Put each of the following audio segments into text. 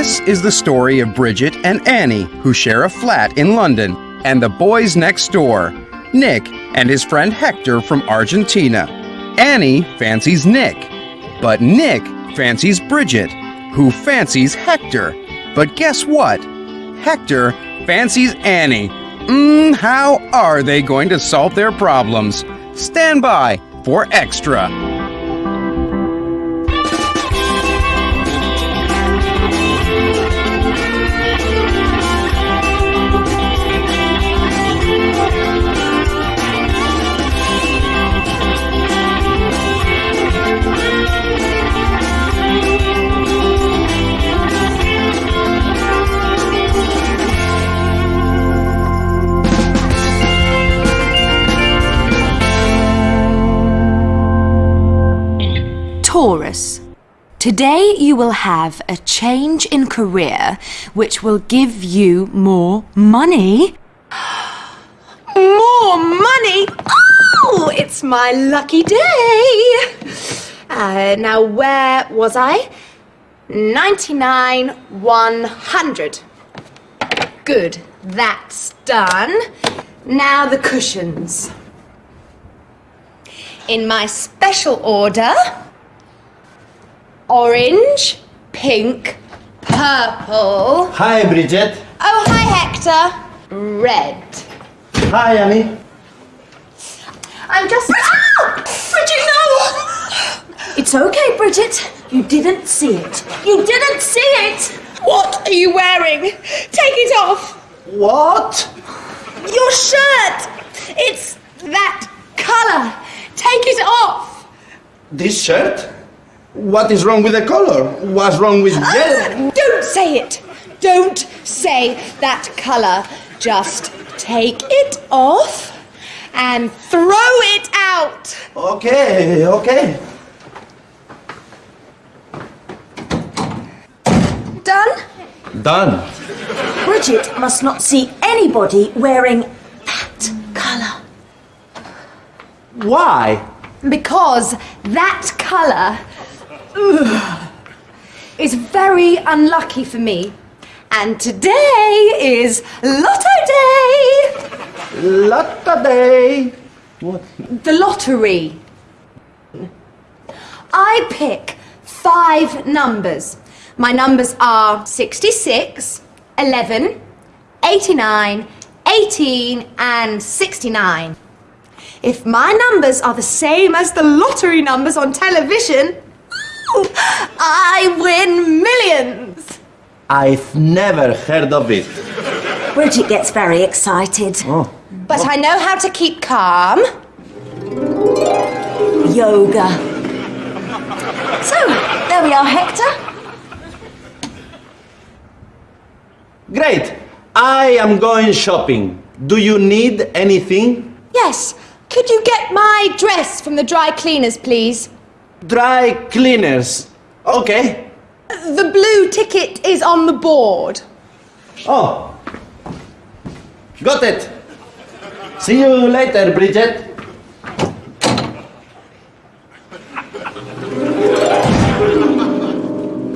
This is the story of Bridget and Annie, who share a flat in London, and the boys next door, Nick and his friend Hector from Argentina. Annie fancies Nick, but Nick fancies Bridget, who fancies Hector. But guess what? Hector fancies Annie. Mmm, how are they going to solve their problems? Stand by for extra. Today you will have a change in career which will give you more money. More money? Oh, it's my lucky day. Uh, now, where was I? 99, 100. Good, that's done. Now the cushions. In my special order orange, pink, purple. Hi, Bridget. Oh, hi, Hector. Red. Hi, Annie. I'm just. Ah! Bridget, no! It's okay, Bridget. You didn't see it. You didn't see it. What are you wearing? Take it off. What? Your shirt. It's that color. Take it off. This shirt? What is wrong with the color? What's wrong with ah, yellow? Don't say it. Don't say that color. Just take it off and throw it out. Okay, okay. Done? Done. Bridget must not see anybody wearing that colour. Why? Because that colour ugh, is very unlucky for me. And today is Lotto Day! Lotto day. What? The lottery. I pick five numbers. My numbers are 66, 11, 89, 18, and 69. If my numbers are the same as the lottery numbers on television, I win millions. I've never heard of it. Bridget gets very excited. Oh. But I know how to keep calm. Yoga. So, there we are, Hector. Great. I am going shopping. Do you need anything? Yes, could you get my dress from the dry cleaners, please? Dry cleaners. Okay. The blue ticket is on the board. Oh. Got it. See you later, Bridget.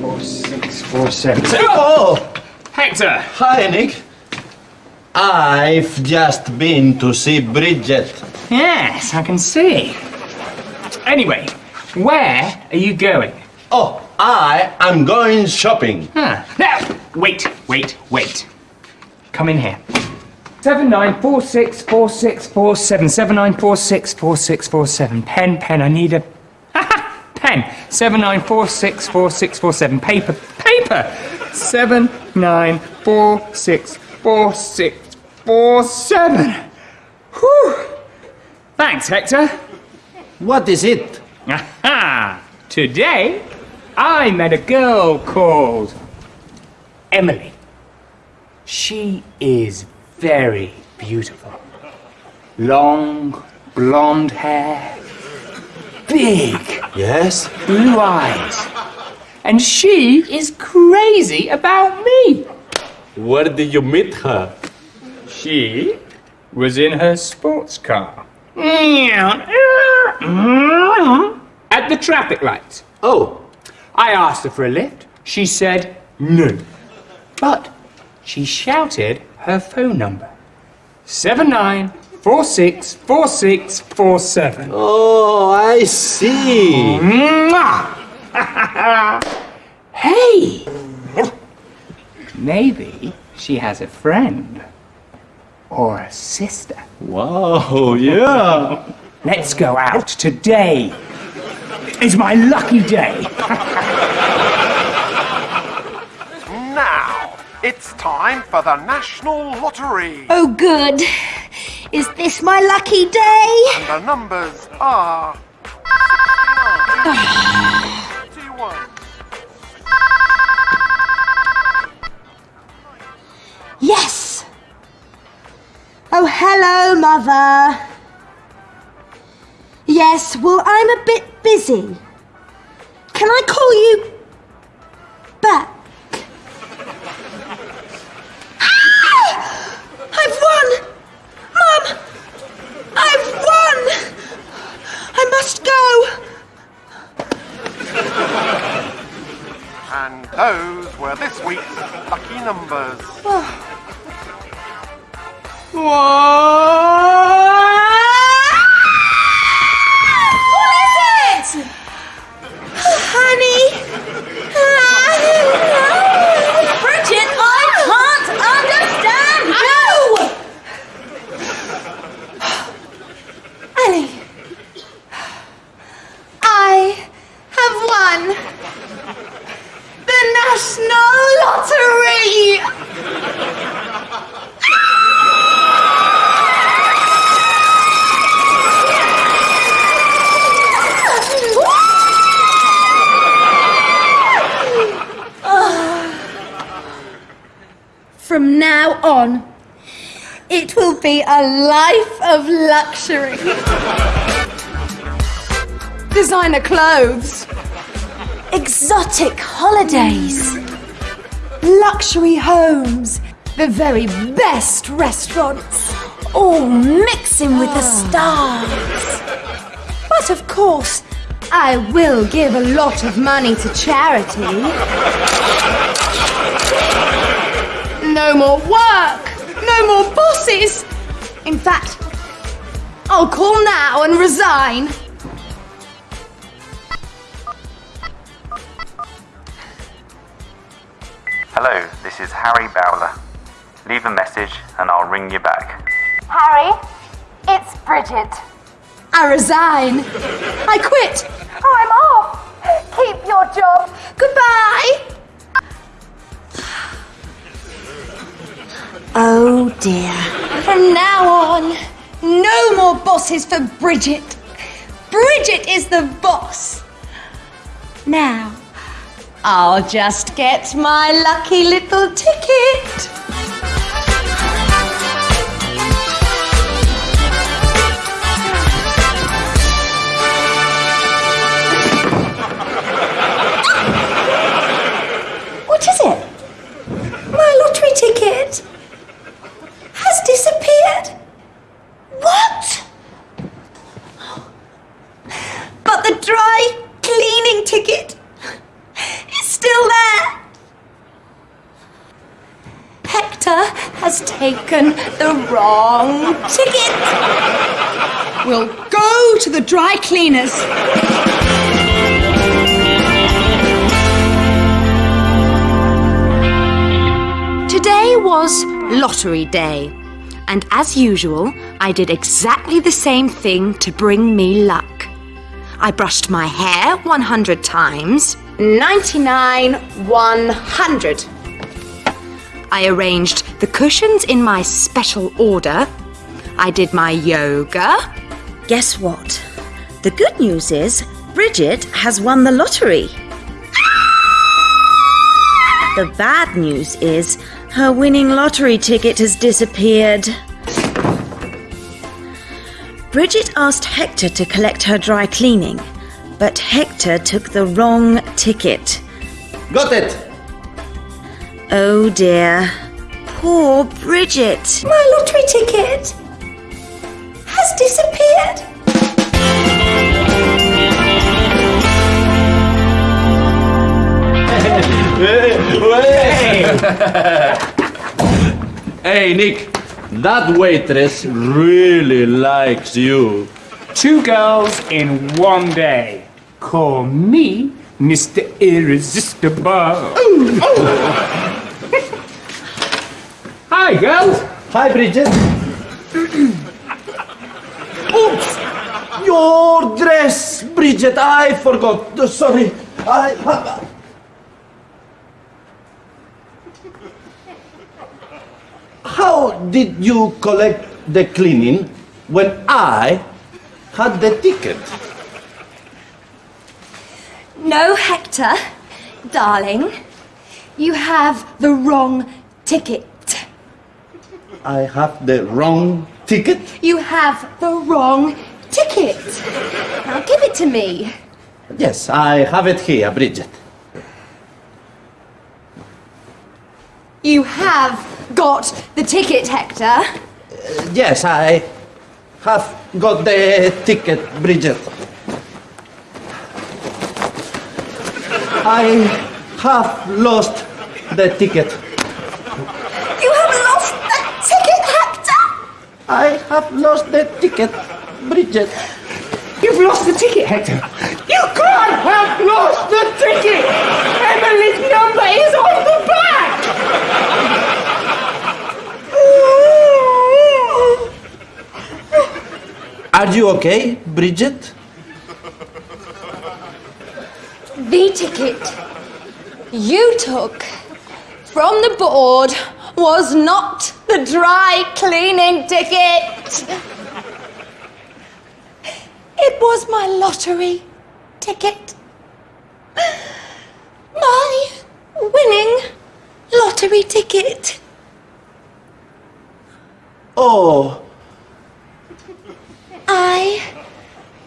Four, six, four, seven. Oh, Hector! hi, Nick. I've just been to see Bridget. Yes, I can see. Anyway, where are you going? Oh, I am going shopping. Huh. Now, wait, wait, wait. Come in here. Seven nine four six four six four seven seven nine four six four six four seven. Pen, pen. I need a pen. Seven nine four six four six four seven. Paper, paper. Seven nine four six four six four seven. Whew. Thanks, Hector. What is it? Aha! Today, I met a girl called Emily. She is very beautiful. Long, blonde hair, big Yes? blue eyes. And she is crazy about me. Where did you meet her? She was in her sports car. Mm-hmm. At the traffic lights. Oh, I asked her for a lift. She said no. But she shouted her phone number. 79464647. Oh, I see. hey! Maybe she has a friend. Or a sister. Wow, yeah. Let's go out today. It's my lucky day. Now, it's time for the National Lottery. Oh, good. Is this my lucky day? And the numbers are. 61. Oh, hello, Mother. Yes, well, I'm a bit busy. Can I call you Lottery! From now on, it will be a life of luxury. Designer clothes, exotic holidays, luxury homes, the very best restaurants, all mixing with the ah. stars. But of course, I will give a lot of money to charity. No more work! No more bosses! In fact, I'll call now and resign. Hello, this is Harry Bowler. Leave a message and I'll ring you back. Harry, it's Bridget. I resign. I quit. Oh, I'm off. Keep your job. Goodbye. Oh dear. From now on, no more bosses for Bridget. Bridget is the boss. Now, I'll just get my lucky little ticket. Lottery day, and as usual, I did exactly the same thing to bring me luck. I brushed my hair 100 times. 99, 100. I arranged the cushions in my special order. I did my yoga. Guess what? The good news is Bridget has won the lottery. The bad news is her winning lottery ticket has disappeared. Bridget asked Hector to collect her dry cleaning, but Hector took the wrong ticket. Got it. Oh dear. Poor Bridget. My lottery ticket Hey, Nick, that waitress really likes you. Two girls in one day. Call me Mr. Irresistible. Hi, girls. Hi, Bridget. Oops! Your dress, Bridget, I forgot. Sorry. I. How did you collect the cleaning when I had the ticket? No, Hector, darling. You have the wrong ticket. I have the wrong ticket? You have the wrong ticket. Now give it to me. Yes, I have it here, Bridget. You have got the ticket, Hector. Uh, yes, I have got the ticket, Bridget. I have lost the ticket. You have lost the ticket, Hector. I have lost the ticket, Bridget. You've lost the ticket, Hector. You can't have lost the ticket. Emily's number is on the back. Are you okay, Bridget? The ticket you took from the board was not the dry cleaning ticket. It was my lottery ticket. My winning lottery ticket. Oh, I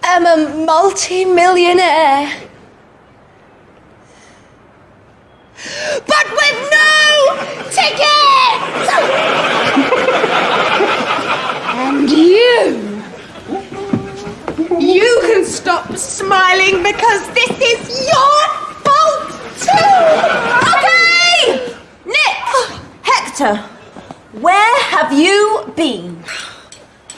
am a multi-millionaire. But with no ticket! and you, you can stop smiling because this is your fault too! Okay! Nick! Hector, where have you been?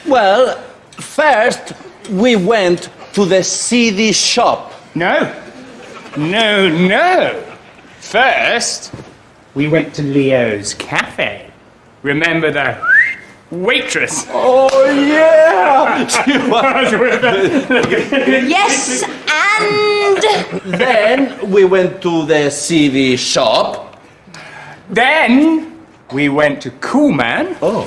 well, first we went to the CD shop. No. No, no. First, we went to Leo's cafe. Remember the waitress? Oh, yeah! Yes, and then we went to the CD shop. Then we went to Cool Man. Oh.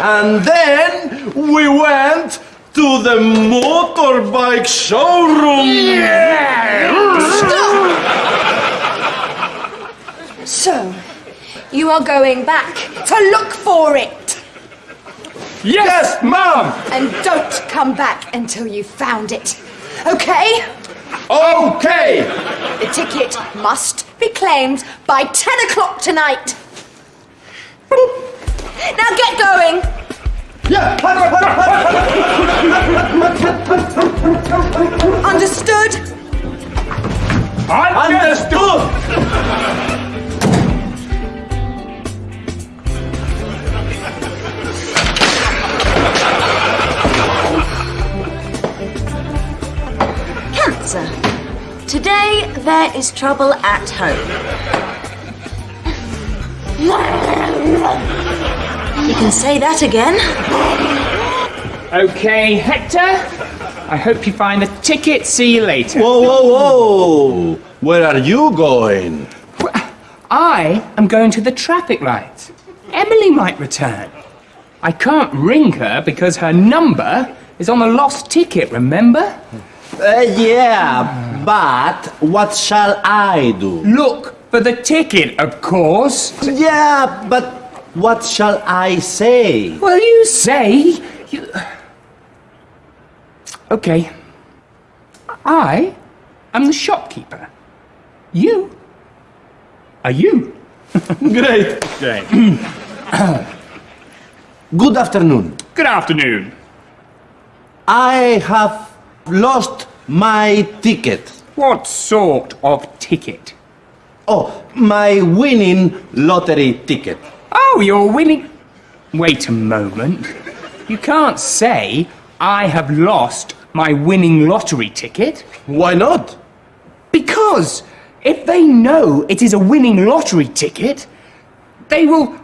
And then we went to the motorbike showroom. Yeah. so you are going back to look for it. Yes, Mom. And don't come back until you've found it. Okay? Okay! The ticket must be claimed by 10 o'clock tonight. Now get going. Yeah! Understood? Understood! Cancer. Today there is trouble at home. You can say that again. Okay, Hector. I hope you find the ticket. See you later. Whoa, whoa, whoa! Where are you going? I am going to the traffic lights. Emily might return. I can't ring her because her number is on the lost ticket, remember? Uh, yeah, but what shall I do? Look for the ticket, of course. Yeah, but what shall I say? Well, you say. You... Okay. I am the shopkeeper. You are you. Great. Great. Good afternoon. Good afternoon. I have lost my ticket. What sort of ticket? Oh, my winning lottery ticket. Oh, you're winning. Wait a moment. You can't say I have lost my winning lottery ticket. Why not? Because if they know it is a winning lottery ticket, they will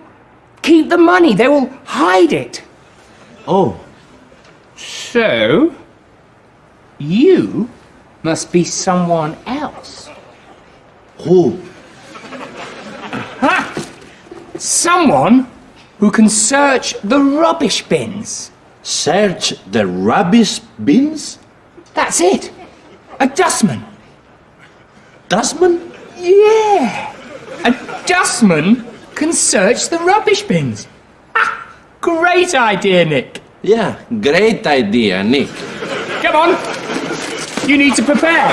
keep the money, they will hide it. Oh, So, you must be someone else. who? Ha! Someone who can search the rubbish bins. Search the rubbish bins? That's it. A dustman. Dustman? Yeah. A dustman can search the rubbish bins. Ha! Great idea, Nick. Yeah, great idea, Nick. Come on. You need to prepare.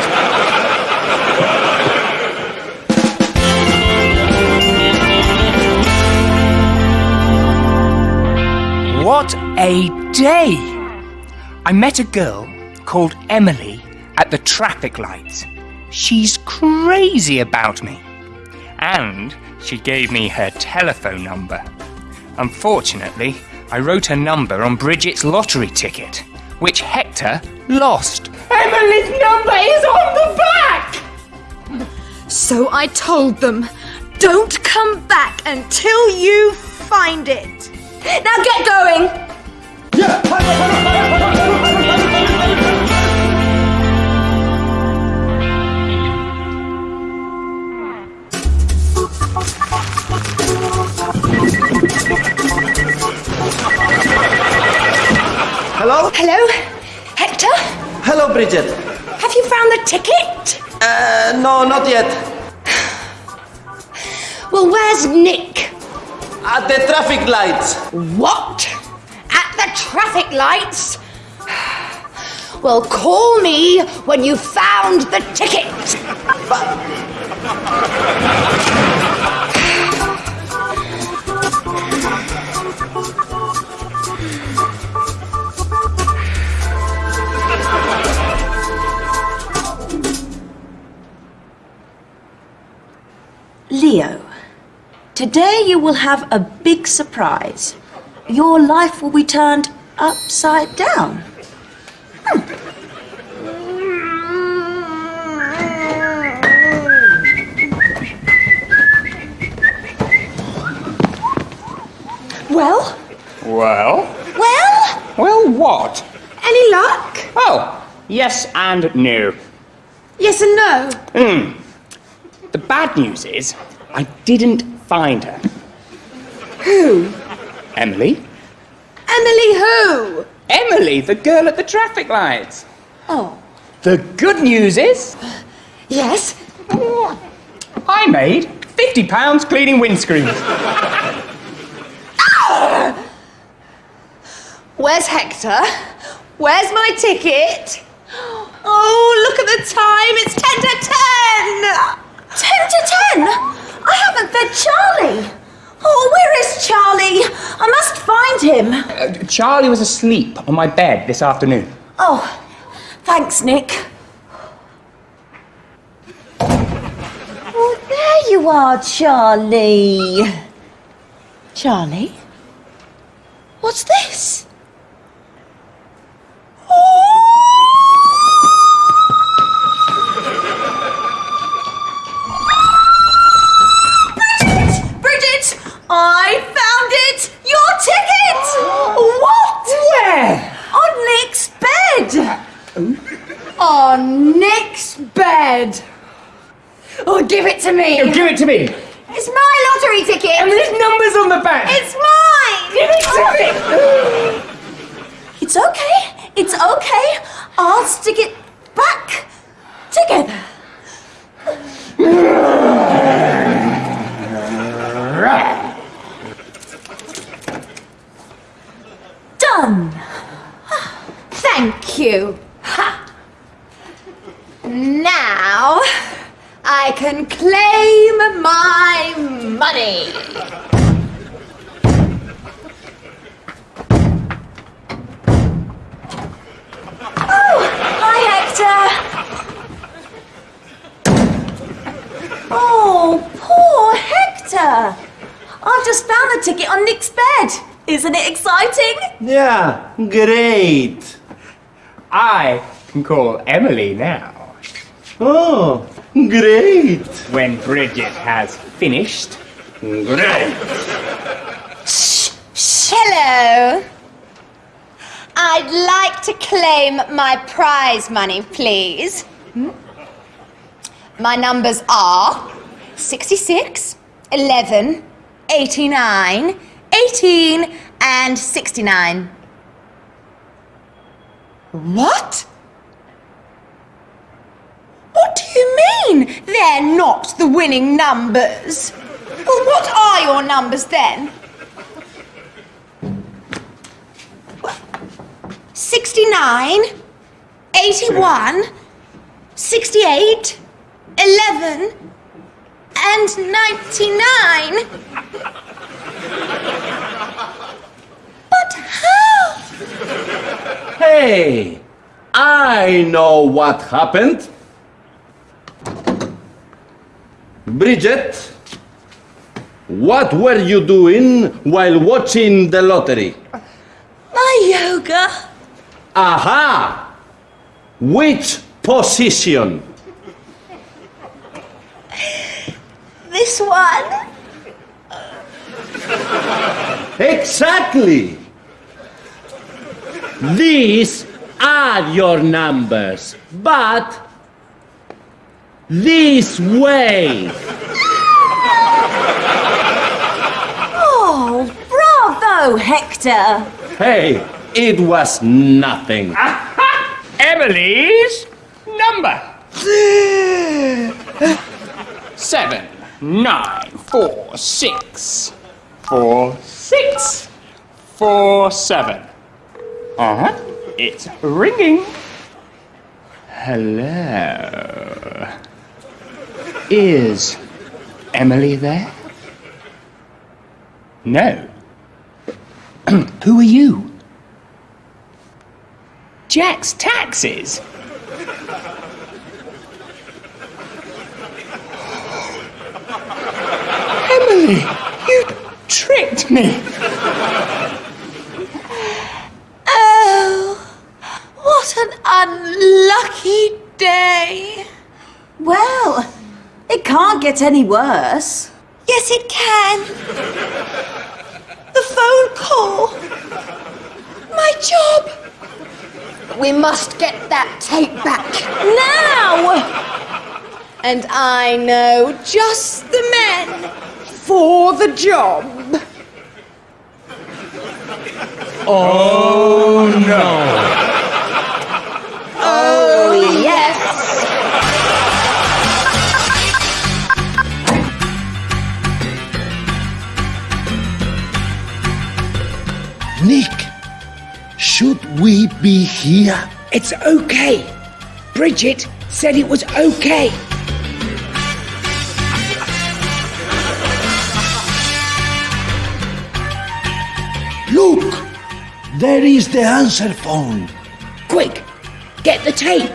What a day! I met a girl called Emily at the traffic lights. She's crazy about me. And she gave me her telephone number. Unfortunately, I wrote her number on Bridget's lottery ticket, which Hector lost. Emily's number is on the back! So I told them, don't come back until you find it. Now get going! Hello? Hello? Hector? Hello, Bridget. Have you found the ticket? Uh, no, not yet. Well, where's Nick? At the traffic lights. What? At the traffic lights? Well, call me when you found the ticket. Leo, today you will have a big surprise. Your life will be turned upside down. Hmm. Well? Well? Well? Well, what? Any luck? Oh, yes and no. Yes and no. Hmm. The bad news is, I didn't find her. Who? Emily? Emily who? Emily, the girl at the traffic lights. Oh. The good news is, Yes? I made £50 cleaning windscreens. Ah! Where's Hector? Where's my ticket? Oh, look at the time. It's 10 to 10. 10 to 10? I haven't fed Charlie. Oh, where is Charlie? I must find him. Uh, Charlie was asleep on my bed this afternoon. Oh, thanks, Nick. Oh, there you are, Charlie. Charlie? What's this? I found it. Your ticket. what? Where? On Nick's bed. On Nick's bed. Oh, give it to me. Give it to me. It's my lottery ticket. And there's numbers on the back. It's mine. Give it to me. It's okay. It's okay. I'll stick it back together. Done. Thank you. Ha. Now I can claim my money. Oh, hi, Hector. Oh, poor Hector! I've just found the ticket on Nick's bed. Isn't it exciting? Yeah, great. I can call Emily now. Oh, great. When Bridget has finished. Great. Shh. Hello. I'd like to claim my prize money, please. Hmm? My numbers are 66, 11, 89, 18, and 69. What? What do you mean they're not the winning numbers? Well, what are your numbers then? 69, 81, 68, 11, and 99. But how? Hey, I know what happened. Bridget, what were you doing while watching the lottery? My yoga. Aha! Which position? This one. Exactly! These are your numbers, but this way. Oh, bravo, Hector. Hey, it was nothing. Emily's number. Seven, nine, four, six, four, six, four, seven. Uh huh. It's ringing. Hello. Is Emily there? No. Who are you? Jack's Taxis. Emily, you tricked me. Oh, what an unlucky day. Well, it can't get any worse. Yes, it can. The phone call. My job. We must get that tape back now. And I know just the men for the job. Oh no. Be here? It's okay. Bridget said it was okay. Look, there is the answer phone. Quick, get the tape.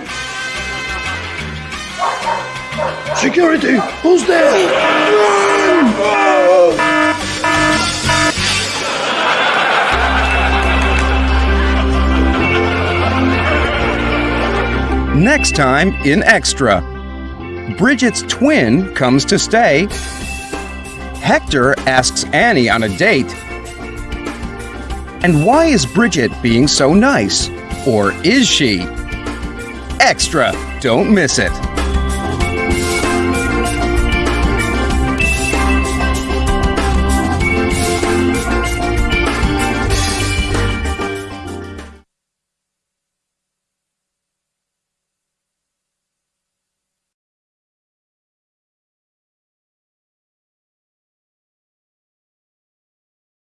Security, who's there? Next time in Extra. Bridget's twin comes to stay. Hector asks Annie on a date. And why is Bridget being so nice? Or is she? Extra! Don't miss it.